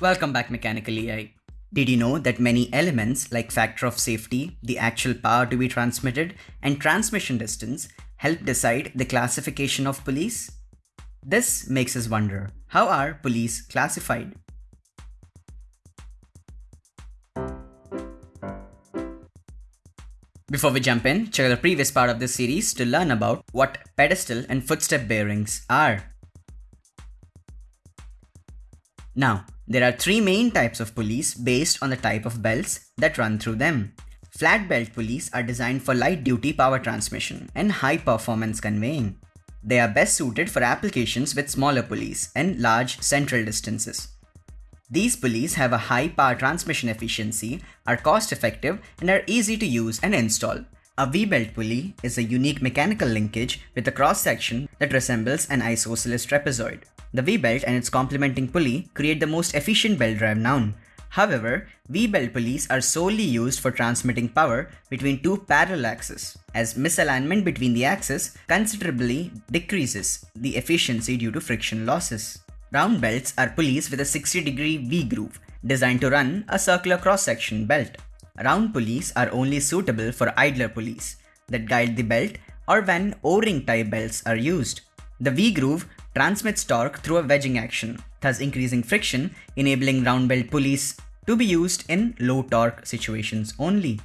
Welcome back Mechanical EI. Did you know that many elements like factor of safety, the actual power to be transmitted, and transmission distance help decide the classification of pulleys? This makes us wonder, how are pulleys classified? Before we jump in, check out the previous part of this series to learn about what pedestal and footstep bearings are. Now, there are three main types of pulleys based on the type of belts that run through them. Flat belt pulleys are designed for light duty power transmission and high performance conveying. They are best suited for applications with smaller pulleys and large central distances. These pulleys have a high power transmission efficiency, are cost effective, and are easy to use and install. A V-belt pulley is a unique mechanical linkage with a cross section that resembles an isosceles trapezoid. The V-belt and its complementing pulley create the most efficient belt drive known. However, V-belt pulleys are solely used for transmitting power between two parallel axes, as misalignment between the axes considerably decreases the efficiency due to friction losses. Round belts are pulleys with a 60 degree V groove designed to run a circular cross-section belt. Round pulleys are only suitable for idler pulleys that guide the belt or when O-ring type belts are used. The V groove transmits torque through a wedging action, thus increasing friction, enabling round belt pulleys to be used in low torque situations only.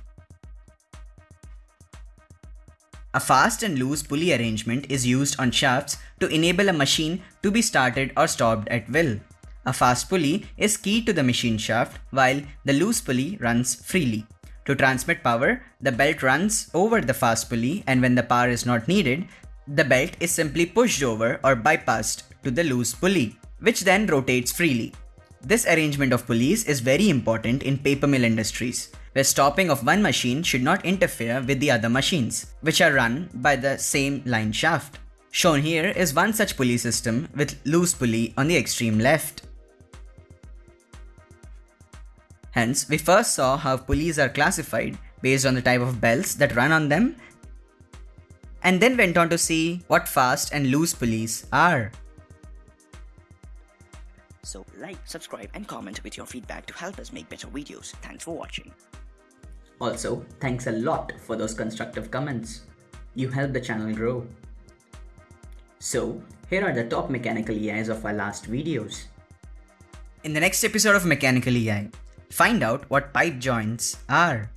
A fast and loose pulley arrangement is used on shafts to enable a machine to be started or stopped at will. A fast pulley is key to the machine shaft while the loose pulley runs freely. To transmit power, the belt runs over the fast pulley and when the power is not needed, the belt is simply pushed over or bypassed to the loose pulley, which then rotates freely. This arrangement of pulleys is very important in paper mill industries where stopping of one machine should not interfere with the other machines, which are run by the same line shaft. Shown here is one such pulley system with loose pulley on the extreme left. Hence, we first saw how pulleys are classified based on the type of belts that run on them, and then went on to see what fast and loose pulleys are. So like, subscribe and comment with your feedback to help us make better videos. Thanks for watching. Also, thanks a lot for those constructive comments. You help the channel grow. So, here are the top mechanical EIs of our last videos. In the next episode of Mechanical EI, find out what pipe joints are.